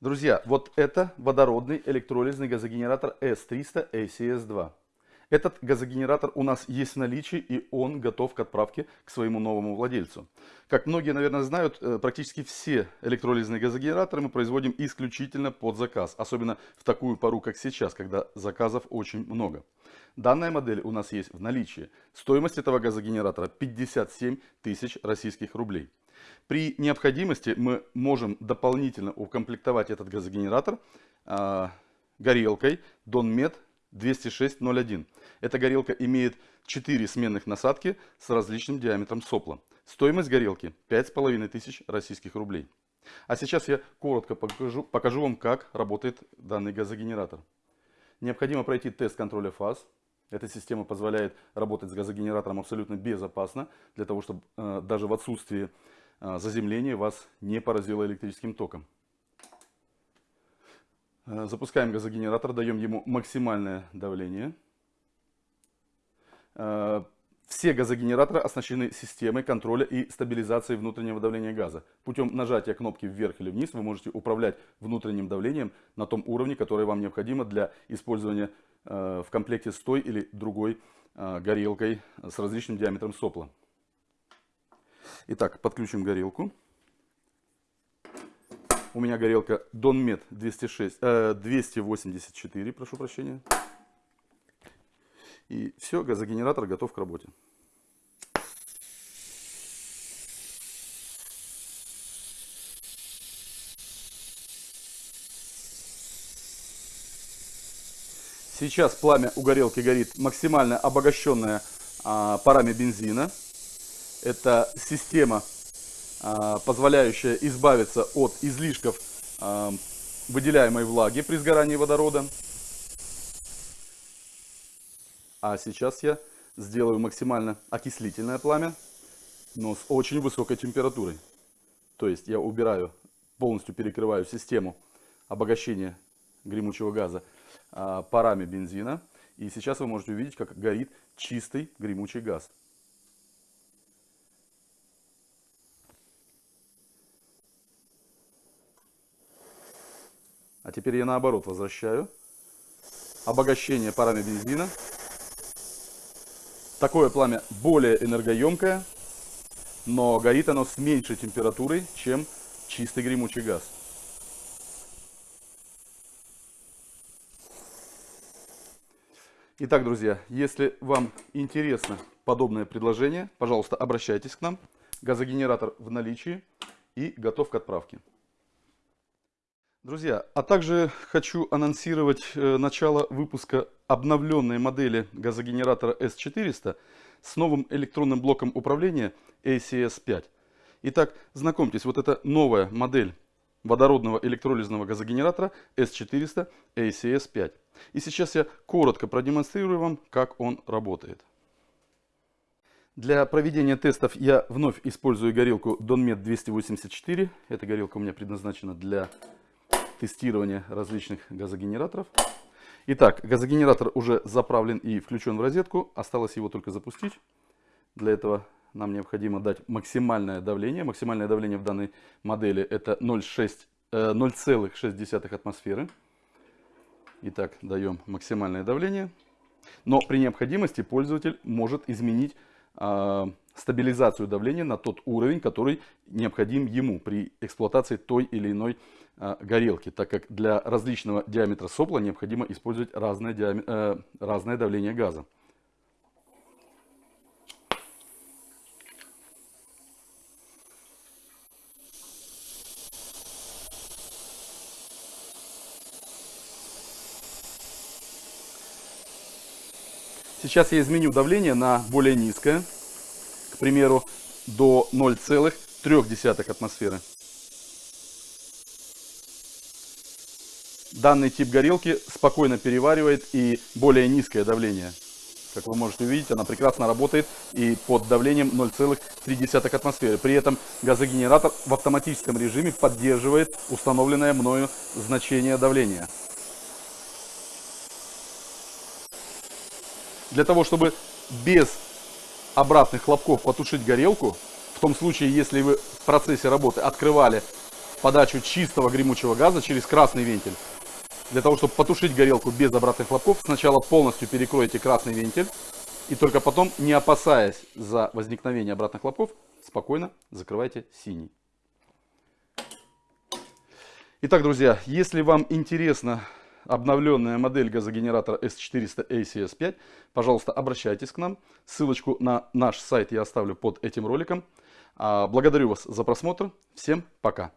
Друзья, вот это водородный электролизный газогенератор S300 ACS2. Этот газогенератор у нас есть в наличии и он готов к отправке к своему новому владельцу. Как многие, наверное, знают, э, практически все электролизные газогенераторы мы производим исключительно под заказ. Особенно в такую пару, как сейчас, когда заказов очень много. Данная модель у нас есть в наличии. Стоимость этого газогенератора 57 тысяч российских рублей. При необходимости мы можем дополнительно укомплектовать этот газогенератор э, горелкой Donmet 20601. Эта горелка имеет 4 сменных насадки с различным диаметром сопла. Стоимость горелки 5500 российских рублей. А сейчас я коротко покажу, покажу вам, как работает данный газогенератор. Необходимо пройти тест контроля фаз. Эта система позволяет работать с газогенератором абсолютно безопасно, для того, чтобы э, даже в отсутствии заземление вас не поразило электрическим током. А, запускаем газогенератор, даем ему максимальное давление. А, все газогенераторы оснащены системой контроля и стабилизации внутреннего давления газа. Путем нажатия кнопки вверх или вниз вы можете управлять внутренним давлением на том уровне, который вам необходимо для использования в комплекте с той или другой горелкой с различным диаметром сопла. Итак, подключим горелку. У меня горелка Donmet 206, э, 284, прошу прощения. И все, газогенератор готов к работе. Сейчас пламя у горелки горит максимально обогащенное а, парами бензина. Это система, а, позволяющая избавиться от излишков а, выделяемой влаги при сгорании водорода. А сейчас я сделаю максимально окислительное пламя, но с очень высокой температурой. То есть я убираю, полностью перекрываю систему обогащения гремучего газа а, парами бензина. И сейчас вы можете увидеть, как горит чистый гремучий газ. А теперь я наоборот возвращаю. Обогащение парами бензина. Такое пламя более энергоемкое, но горит оно с меньшей температурой, чем чистый гремучий газ. Итак, друзья, если вам интересно подобное предложение, пожалуйста, обращайтесь к нам. Газогенератор в наличии и готов к отправке. Друзья, а также хочу анонсировать э, начало выпуска обновленной модели газогенератора S400 с новым электронным блоком управления ACS5. Итак, знакомьтесь, вот это новая модель водородного электролизного газогенератора S400 ACS5. И сейчас я коротко продемонстрирую вам, как он работает. Для проведения тестов я вновь использую горелку Donmet 284. Эта горелка у меня предназначена для тестирования различных газогенераторов. Итак, газогенератор уже заправлен и включен в розетку. Осталось его только запустить. Для этого нам необходимо дать максимальное давление. Максимальное давление в данной модели это 0,6 э, атмосферы. Итак, даем максимальное давление. Но при необходимости пользователь может изменить э, стабилизацию давления на тот уровень, который необходим ему при эксплуатации той или иной а, горелки, так как для различного диаметра сопла необходимо использовать разное, диаме... э, разное давление газа. Сейчас я изменю давление на более низкое, к примеру, до 0,3 атмосферы. данный тип горелки спокойно переваривает и более низкое давление. Как вы можете увидеть, она прекрасно работает и под давлением 0,3 атмосферы. При этом газогенератор в автоматическом режиме поддерживает установленное мною значение давления. Для того, чтобы без обратных хлопков потушить горелку, в том случае, если вы в процессе работы открывали подачу чистого гремучего газа через красный вентиль. Для того, чтобы потушить горелку без обратных хлопков, сначала полностью перекройте красный вентиль. И только потом, не опасаясь за возникновение обратных хлопков, спокойно закрывайте синий. Итак, друзья, если вам интересна обновленная модель газогенератора S400 ACS5, пожалуйста, обращайтесь к нам. Ссылочку на наш сайт я оставлю под этим роликом. А, благодарю вас за просмотр. Всем пока.